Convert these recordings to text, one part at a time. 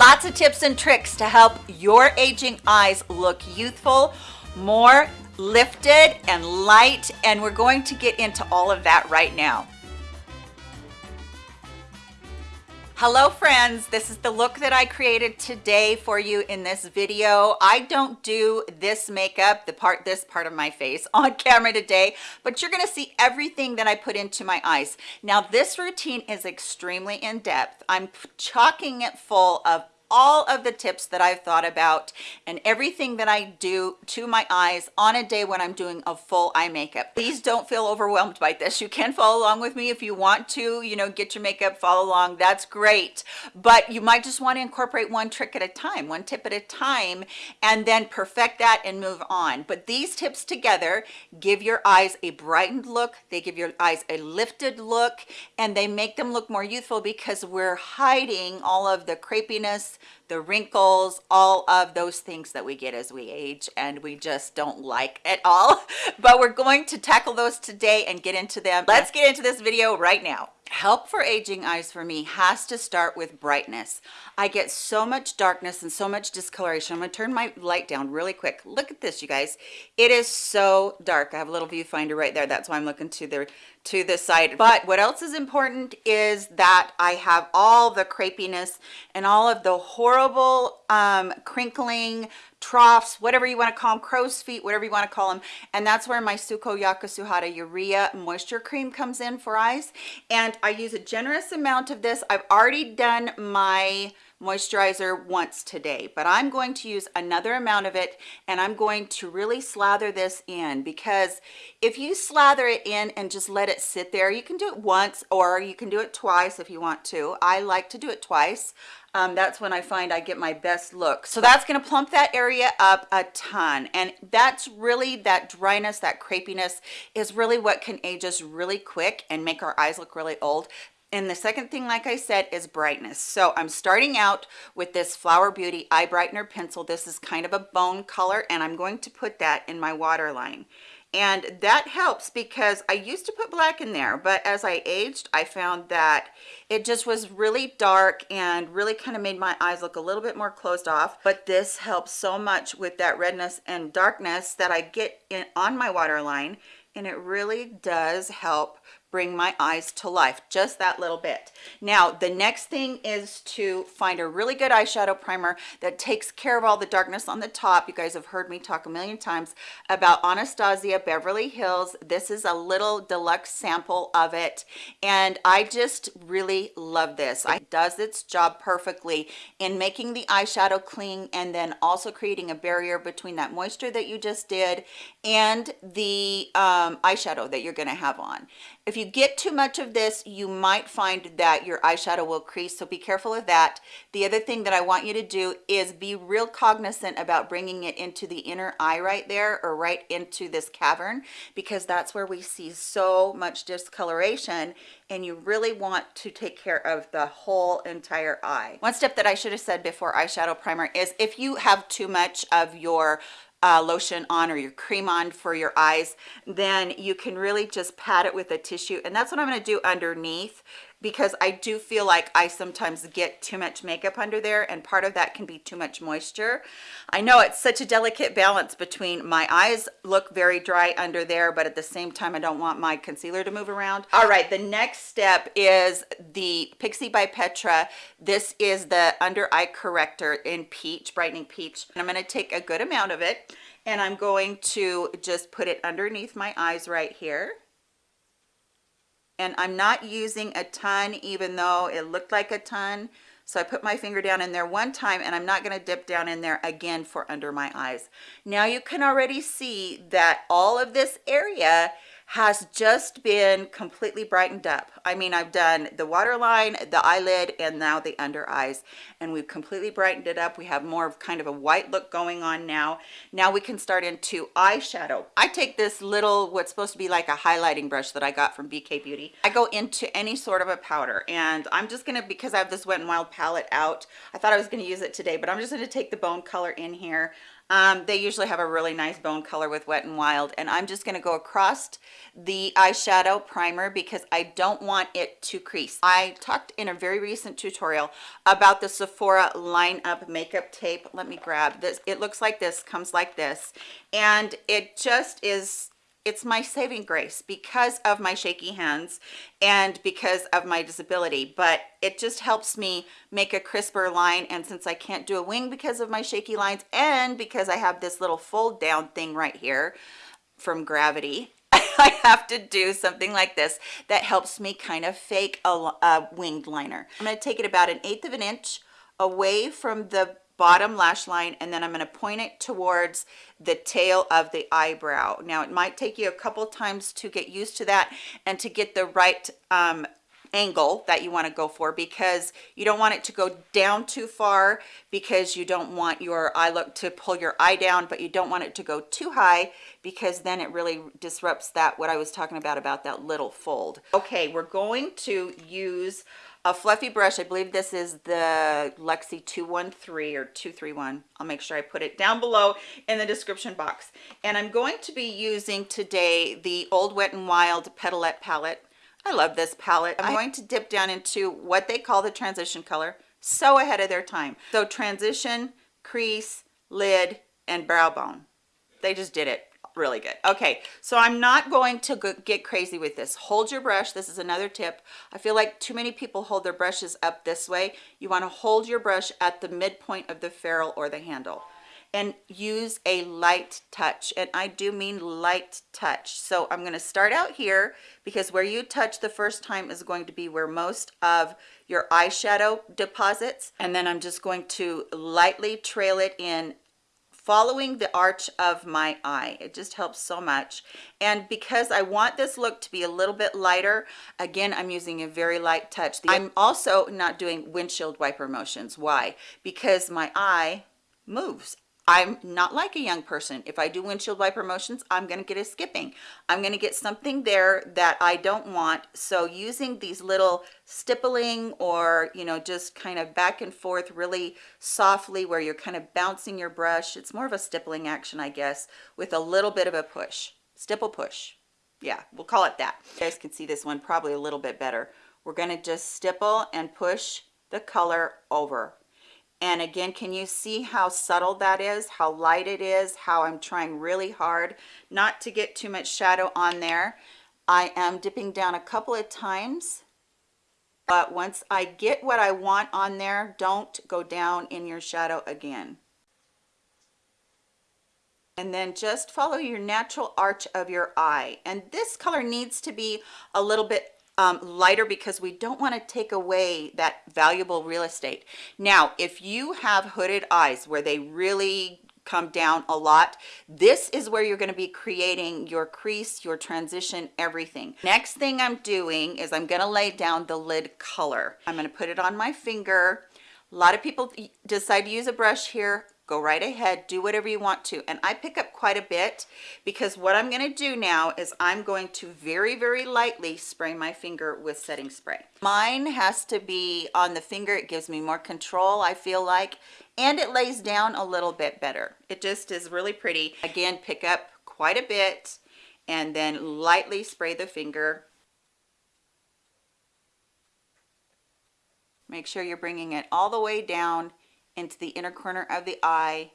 lots of tips and tricks to help your aging eyes look youthful more lifted and light and we're going to get into all of that right now. Hello friends. This is the look that i created today for you in this video. I don't do this makeup the part this part of my face on camera today but you're going to see everything that i put into my eyes. Now this routine is extremely in depth i'm chalking it full of all of the tips that I've thought about and everything that I do to my eyes on a day when I'm doing a full eye makeup. Please don't feel overwhelmed by this. You can follow along with me if you want to, you know, get your makeup, follow along, that's great. But you might just want to incorporate one trick at a time, one tip at a time, and then perfect that and move on. But these tips together give your eyes a brightened look, they give your eyes a lifted look, and they make them look more youthful because we're hiding all of the crepiness, the wrinkles, all of those things that we get as we age and we just don't like at all. But we're going to tackle those today and get into them. Let's get into this video right now help for aging eyes for me has to start with brightness. I get so much darkness and so much discoloration. I'm gonna turn my light down really quick. Look at this you guys. It is so dark. I have a little viewfinder right there. That's why i'm looking to the to the side. But what else is important is that i have all the crepiness and all of the horrible um crinkling troughs, whatever you want to call them, crow's feet, whatever you want to call them. And that's where my Sukoyaka Suhada Urea Moisture Cream comes in for eyes. And I use a generous amount of this. I've already done my moisturizer once today but i'm going to use another amount of it and i'm going to really slather this in because if you slather it in and just let it sit there you can do it once or you can do it twice if you want to i like to do it twice um, that's when I find I get my best look. So that's gonna plump that area up a ton. And that's really that dryness, that crepiness is really what can age us really quick and make our eyes look really old. And the second thing, like I said, is brightness. So I'm starting out with this Flower Beauty Eye Brightener Pencil. This is kind of a bone color, and I'm going to put that in my waterline and that helps because I used to put black in there but as I aged I found that it just was really dark and really kind of made my eyes look a little bit more closed off but this helps so much with that redness and darkness that I get in on my waterline and it really does help bring my eyes to life just that little bit. Now the next thing is to find a really good eyeshadow primer that takes care of all the darkness on the top. You guys have heard me talk a million times about anastasia beverly hills. This is a little deluxe sample of it and i just really love this. It does its job perfectly in making the eyeshadow cling and then also creating a barrier between that moisture that you just did and the um, Um, eyeshadow that you're going to have on if you get too much of this, you might find that your eyeshadow will crease, so be careful of that. The other thing that I want you to do is be real cognizant about bringing it into the inner eye right there or right into this cavern because that's where we see so much discoloration and you really want to take care of the whole entire eye. One step that I should have said before eyeshadow primer is if you have too much of your uh, lotion on or your cream on for your eyes then you can really just pat it with a tissue. And that's what I'm going to do underneath because I do feel like I sometimes get too much makeup under there and part of that can be too much moisture. I know it's such a delicate balance between my eyes look very dry under there but at the same time I don't want my concealer to move around. All right the next step is the Pixi by Petra. This is the under eye corrector in peach, brightening peach. And I'm going to take a good amount of it and I'm going to just put it underneath my eyes right here and I'm not using a ton even though it looked like a ton. So I put my finger down in there one time and I'm not going to dip down in there again for under my eyes. Now you can already see that all of this area has just been completely brightened up. I mean, I've done the waterline, the eyelid, and now the under eyes, and we've completely brightened it up. We have more of kind of a white look going on now. Now we can start into eyeshadow. I take this little, what's supposed to be like a highlighting brush that I got from BK Beauty. I go into any sort of a powder, and I'm just gonna, because I have this Wet n Wild palette out, I thought I was gonna use it today, but I'm just gonna take the bone color in here um, they usually have a really nice bone color with Wet n Wild. And I'm just gonna go across the eyeshadow primer because I don't want it to crease. I talked in a very recent tutorial about the Sephora Line Up Makeup Tape. Let me grab this. It looks like this, comes like this. And it just is it's my saving grace because of my shaky hands and because of my disability but it just helps me make a crisper line. And since I can't do a wing because of my shaky lines and because I have this little fold down thing right here from gravity I have to do something like this that helps me kind of fake a, a winged liner. I'm going to take it about an eighth of an inch away from the bottom lash line and then I'm going to point it towards the tail of the eyebrow. Now it might take you a couple times to get used to that and to get the right um, angle that you want to go for because you don't want it to go down too far because you don't want your eye look to pull your eye down but you don't want it to go too high because then it really disrupts that what I was talking about about that little fold. Okay we're going to use a fluffy brush. I believe this is the Luxie 213 or 231 i'll make sure i put it down below in the description box. And i'm going to be using today the old wet and wild petalette palette i love this palette. I'm going to dip down into what they call the transition color so ahead of their time. So transition crease lid and brow bone. They just did it really good. Okay so i'm not going to get crazy with this. Hold your brush. This is another tip. I feel like too many people hold their brushes up this way. You want to hold your brush at the midpoint of the ferrule or the handle and use a light touch and i do mean light touch. So i'm going to start out here because where you touch the first time is going to be where most of your eyeshadow deposits and then i'm just going to lightly trail it in following the arch of my eye. It just helps so much. And because i want this look to be a little bit lighter again i'm using a very light touch. I'm also not doing windshield wiper motions. Why? Because my eye moves I'm not like a young person. If I do windshield wiper motions, I'm going to get a skipping. I'm going to get something there that I don't want. So using these little stippling or, you know, just kind of back and forth really softly where you're kind of bouncing your brush. It's more of a stippling action, I guess, with a little bit of a push. Stipple push. Yeah, we'll call it that. You guys can see this one probably a little bit better. We're going to just stipple and push the color over and again, can you see how subtle that is, how light it is, how I'm trying really hard not to get too much shadow on there. I am dipping down a couple of times, but once I get what I want on there, don't go down in your shadow again. And then just follow your natural arch of your eye. And this color needs to be a little bit um, lighter because we don't want to take away that valuable real estate. Now, if you have hooded eyes where they really come down a lot this is where you're going to be creating your crease your transition everything. Next thing i'm doing is i'm going to lay down the lid color. I'm going to put it on my finger. A lot of people decide to use a brush here go right ahead do whatever you want to. And i pick up quite a bit because what i'm going to do now is i'm going to very very lightly spray my finger with setting spray. Mine has to be on the finger. It gives me more control i feel like and it lays down a little bit better. It just is really pretty. Again pick up quite a bit and then lightly spray the finger. Make sure you're bringing it all the way down into the inner corner of the eye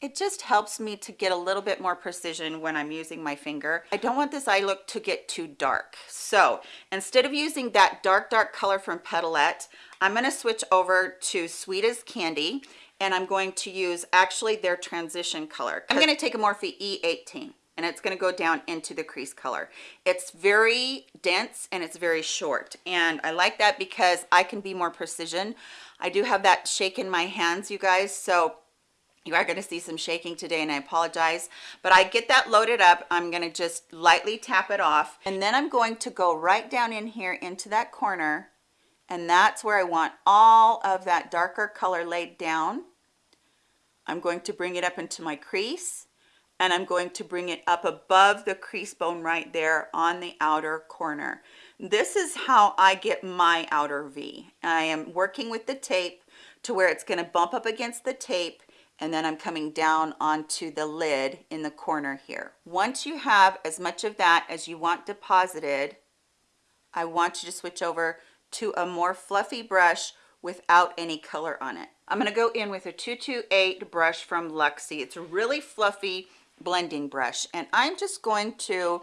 it just helps me to get a little bit more precision when I'm using my finger. I don't want this eye look to get too dark. So instead of using that dark, dark color from Petalette, I'm gonna switch over to Sweet as Candy and I'm going to use actually their transition color. I'm gonna take a Morphe E18 and it's going to go down into the crease color. It's very dense and it's very short. And I like that because I can be more precision. I do have that shake in my hands, you guys. So you are going to see some shaking today and I apologize, but I get that loaded up. I'm going to just lightly tap it off. And then I'm going to go right down in here into that corner. And that's where I want all of that darker color laid down. I'm going to bring it up into my crease and I'm going to bring it up above the crease bone right there on the outer corner. This is how I get my outer V. I am working with the tape to where it's going to bump up against the tape and then I'm coming down onto the lid in the corner here. Once you have as much of that as you want deposited, I want you to switch over to a more fluffy brush without any color on it. I'm going to go in with a 228 brush from Luxie. It's really fluffy blending brush and I'm just going to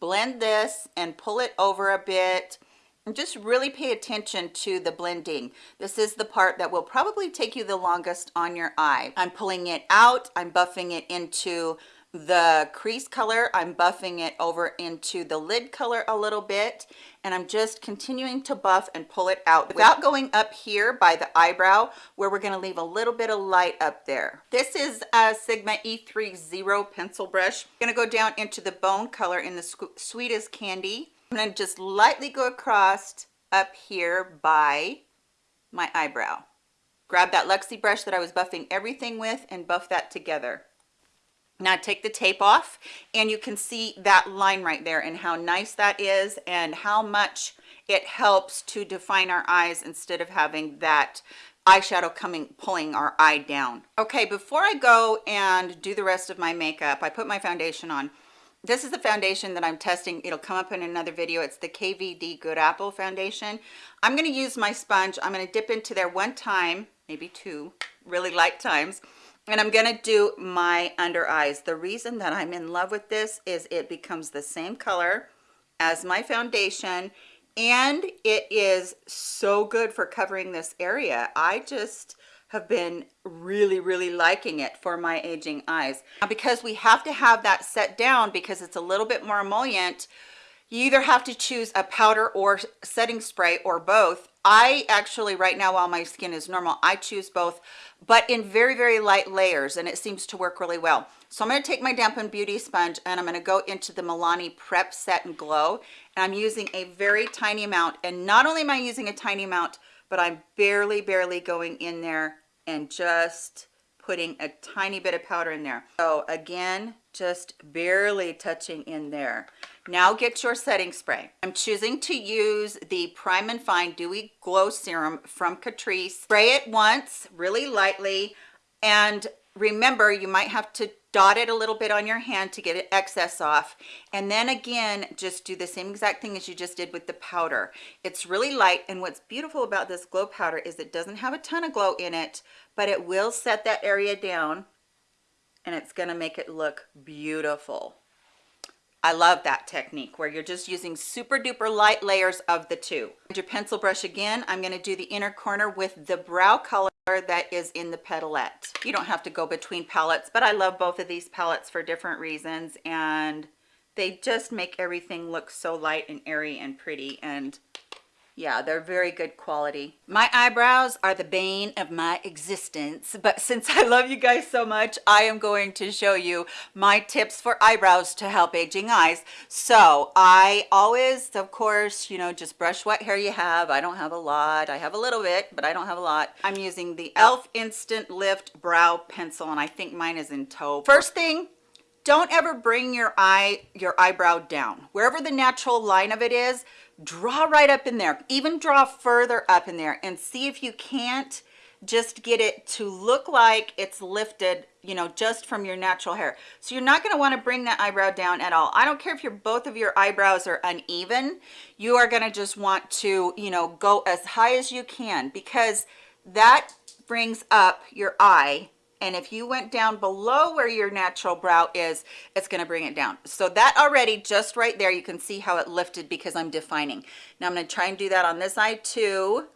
blend this and pull it over a bit and just really pay attention to the blending. This is the part that will probably take you the longest on your eye. I'm pulling it out, I'm buffing it into the crease color i'm buffing it over into the lid color a little bit and i'm just continuing to buff and pull it out. Without going up here by the eyebrow where we're going to leave a little bit of light up there. This is a sigma e30 pencil brush. I'm going to go down into the bone color in the Sweet as Candy. I'm going to just lightly go across up here by my eyebrow. Grab that luxie brush that i was buffing everything with and buff that together now take the tape off and you can see that line right there and how nice that is and how much it helps to define our eyes instead of having that eyeshadow coming pulling our eye down. Okay before i go and do the rest of my makeup i put my foundation on. This is the foundation that i'm testing. It'll come up in another video. It's the kvd good apple foundation. I'm going to use my sponge. I'm going to dip into there one time maybe two really light times and I'm gonna do my under eyes. The reason that I'm in love with this is it becomes the same color as my foundation and it is so good for covering this area. I just have been really, really liking it for my aging eyes. Now, because we have to have that set down because it's a little bit more emollient, you either have to choose a powder or setting spray or both i actually right now while my skin is normal i choose both but in very very light layers and it seems to work really well. So i'm going to take my dampen beauty sponge and i'm going to go into the milani prep set and glow and i'm using a very tiny amount and not only am i using a tiny amount but i'm barely barely going in there and just putting a tiny bit of powder in there. So again just barely touching in there. Now get your setting spray. I'm choosing to use the prime and fine dewy glow serum from catrice. Spray it once really lightly and remember you might have to dot it a little bit on your hand to get excess off. And then again just do the same exact thing as you just did with the powder. It's really light and what's beautiful about this glow powder is it doesn't have a ton of glow in it but it will set that area down and it's going to make it look beautiful. I love that technique where you're just using super duper light layers of the two. Your pencil brush again, I'm going to do the inner corner with the brow color that is in the petalette. You don't have to go between palettes, but I love both of these palettes for different reasons and they just make everything look so light and airy and pretty and yeah they're very good quality. My eyebrows are the bane of my existence but since i love you guys so much i am going to show you my tips for eyebrows to help aging eyes. So i always of course you know just brush what hair you have. I don't have a lot. I have a little bit but i don't have a lot. I'm using the elf instant lift brow pencil and i think mine is in taupe. First thing don't ever bring your eye your eyebrow down. Wherever the natural line of it is draw right up in there. Even draw further up in there and see if you can't just get it to look like it's lifted you know just from your natural hair. So you're not going to want to bring that eyebrow down at all. I don't care if your both of your eyebrows are uneven you are going to just want to you know go as high as you can because that brings up your eye and if you went down below where your natural brow is it's going to bring it down. So that already just right there you can see how it lifted because i'm defining. Now i'm going to try and do that on this eye too.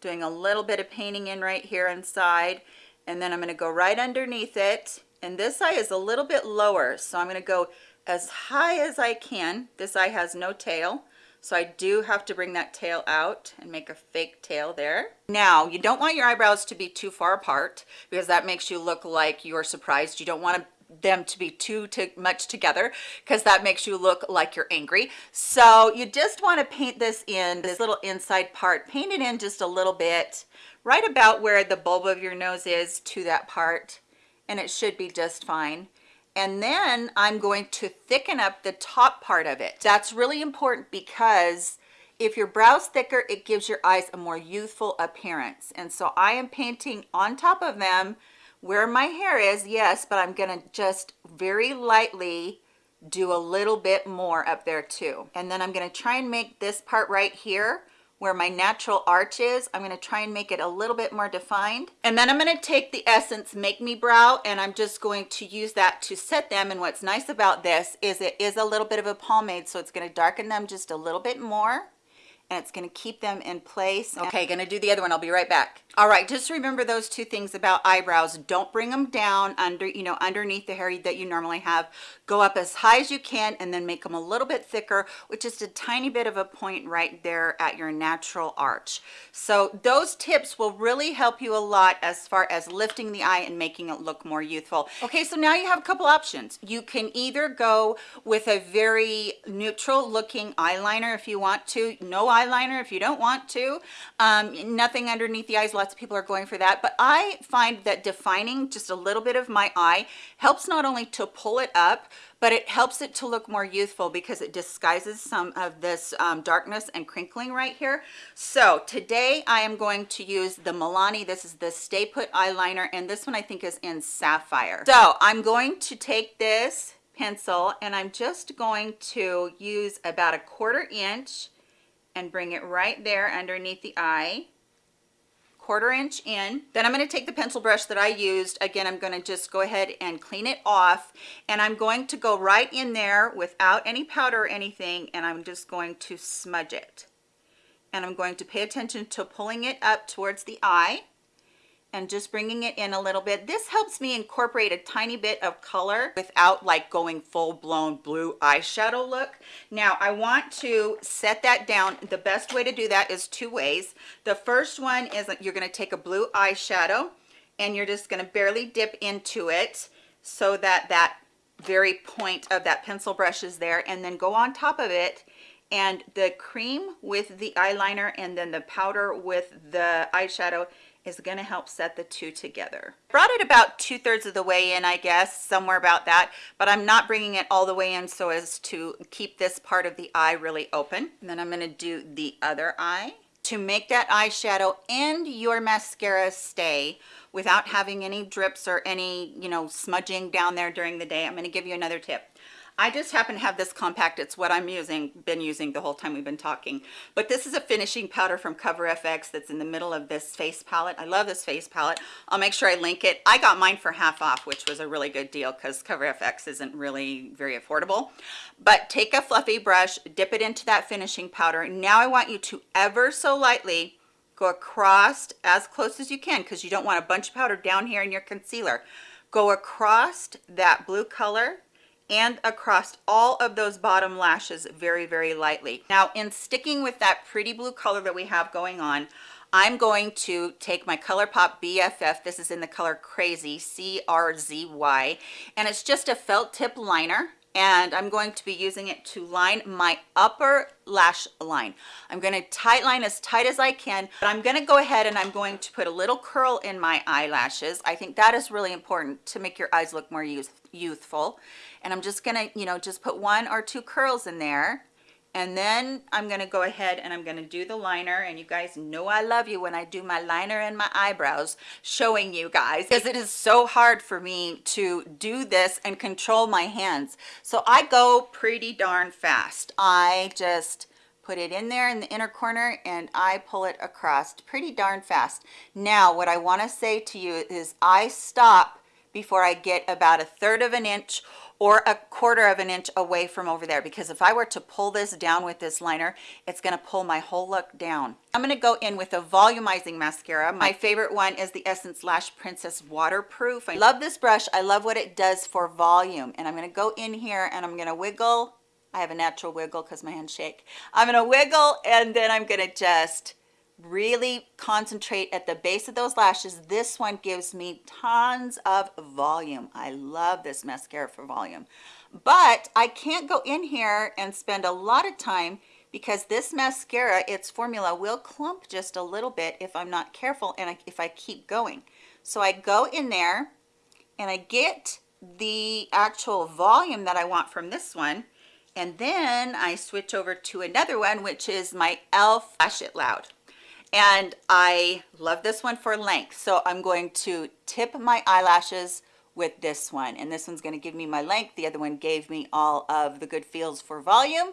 Doing a little bit of painting in right here inside. And then i'm going to go right underneath it. And this eye is a little bit lower so i'm going to go as high as i can. This eye has no tail so I do have to bring that tail out and make a fake tail there. Now, you don't want your eyebrows to be too far apart because that makes you look like you're surprised. You don't want them to be too, too much together because that makes you look like you're angry. So you just want to paint this in, this little inside part, paint it in just a little bit, right about where the bulb of your nose is to that part, and it should be just fine and then I'm going to thicken up the top part of it. That's really important because if your brow's thicker, it gives your eyes a more youthful appearance. And so I am painting on top of them where my hair is, yes, but I'm gonna just very lightly do a little bit more up there too. And then I'm gonna try and make this part right here where my natural arch is. I'm gonna try and make it a little bit more defined. And then I'm gonna take the Essence Make Me Brow and I'm just going to use that to set them. And what's nice about this is it is a little bit of a pomade, so it's gonna darken them just a little bit more and it's going to keep them in place. Okay, going to do the other one. I'll be right back. All right, just remember those two things about eyebrows. Don't bring them down under, you know, underneath the hair that you normally have. Go up as high as you can and then make them a little bit thicker with just a tiny bit of a point right there at your natural arch. So those tips will really help you a lot as far as lifting the eye and making it look more youthful. Okay, so now you have a couple options. You can either go with a very neutral looking eyeliner if you want to. No eyeliner if you don't want to um, nothing underneath the eyes lots of people are going for that but i find that defining just a little bit of my eye helps not only to pull it up but it helps it to look more youthful because it disguises some of this um, darkness and crinkling right here. So today I am going to use the Milani. This is the Stay Put eyeliner and this one I think is in Sapphire. So I'm going to take this pencil and I'm just going to use about a quarter inch and bring it right there underneath the eye quarter inch in. Then i'm going to take the pencil brush that i used. Again i'm going to just go ahead and clean it off and i'm going to go right in there without any powder or anything and i'm just going to smudge it. And i'm going to pay attention to pulling it up towards the eye and just bringing it in a little bit. This helps me incorporate a tiny bit of color without like going full-blown blue eyeshadow look. Now I want to set that down. The best way to do that is two ways. The first one is you're going to take a blue eyeshadow and you're just going to barely dip into it so that that very point of that pencil brush is there and then go on top of it and the cream with the eyeliner and then the powder with the eyeshadow is going to help set the two together. Brought it about two thirds of the way in, I guess, somewhere about that, but I'm not bringing it all the way in so as to keep this part of the eye really open. And then I'm going to do the other eye to make that eyeshadow and your mascara stay without having any drips or any, you know, smudging down there during the day. I'm going to give you another tip. I just happen to have this compact. It's what I'm using, been using the whole time we've been talking. But this is a finishing powder from Cover FX that's in the middle of this face palette. I love this face palette. I'll make sure I link it. I got mine for half off, which was a really good deal because Cover FX isn't really very affordable. But take a fluffy brush, dip it into that finishing powder. Now I want you to ever so lightly go across as close as you can because you don't want a bunch of powder down here in your concealer. Go across that blue color and across all of those bottom lashes very, very lightly. Now, in sticking with that pretty blue color that we have going on, I'm going to take my ColourPop BFF. This is in the color Crazy, C-R-Z-Y, and it's just a felt tip liner and I'm going to be using it to line my upper lash line. I'm going to tight line as tight as I can, but I'm going to go ahead and I'm going to put a little curl in my eyelashes. I think that is really important to make your eyes look more youth youthful. And I'm just going to, you know, just put one or two curls in there and then I'm to go ahead and I'm to do the liner. And you guys know I love you when I do my liner and my eyebrows showing you guys because it is so hard for me to do this and control my hands. So I go pretty darn fast. I just put it in there in the inner corner and I pull it across pretty darn fast. Now what I want to say to you is I stop before I get about a third of an inch or a quarter of an inch away from over there because if I were to pull this down with this liner it's going to pull my whole look down. I'm going to go in with a volumizing mascara. My favorite one is the Essence Lash Princess waterproof. I love this brush. I love what it does for volume. And I'm going to go in here and I'm going to wiggle. I have a natural wiggle because my hands shake. I'm going to wiggle and then I'm going to just really concentrate at the base of those lashes. This one gives me tons of volume. I love this mascara for volume. But i can't go in here and spend a lot of time because this mascara its formula will clump just a little bit if i'm not careful and if i keep going. So i go in there and i get the actual volume that i want from this one. And then i switch over to another one which is my elf lash it loud and I love this one for length. So I'm going to tip my eyelashes with this one. And this one's going to give me my length. The other one gave me all of the good feels for volume.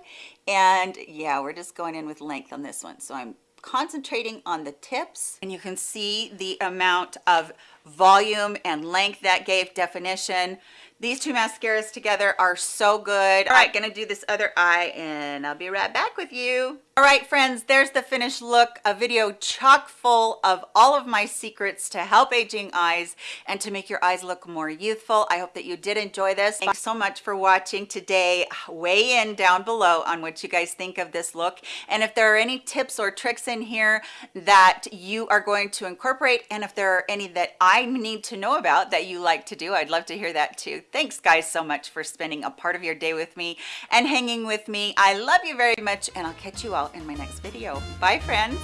And yeah we're just going in with length on this one. So I'm concentrating on the tips. And you can see the amount of volume and length that gave definition these two mascaras together are so good. All right gonna do this other eye and i'll be right back with you. All right friends there's the finished look a video chock full of all of my secrets to help aging eyes and to make your eyes look more youthful. I hope that you did enjoy this. Thanks so much for watching today. Weigh in down below on what you guys think of this look and if there are any tips or tricks in here that you are going to incorporate and if there are any that i need to know about that you like to do i'd love to hear that too thanks guys so much for spending a part of your day with me and hanging with me. I love you very much and i'll catch you all in my next video. Bye friends